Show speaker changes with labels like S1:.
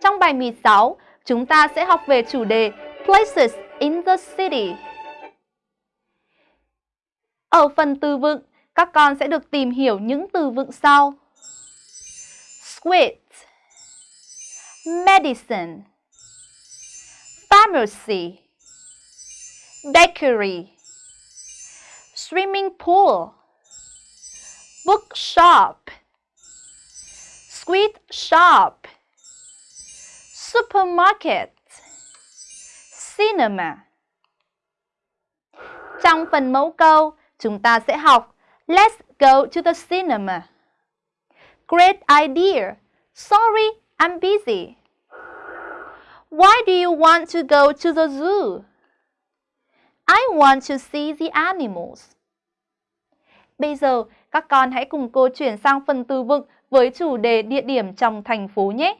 S1: Trong bài 16, chúng ta sẽ học về chủ đề Places in the City. Ở phần từ vựng, các con sẽ được tìm hiểu những từ vựng sau. Squid Medicine Pharmacy Bakery Swimming pool Bookshop Sweet shop Supermarket Cinema Trong phần mẫu câu, chúng ta sẽ học Let's go to the cinema. Great idea. Sorry, I'm busy. Why do you want to go to the zoo? I want to see the animals. Bây giờ, các con hãy cùng cô chuyển sang phần từ vựng với chủ đề địa điểm trong thành phố nhé.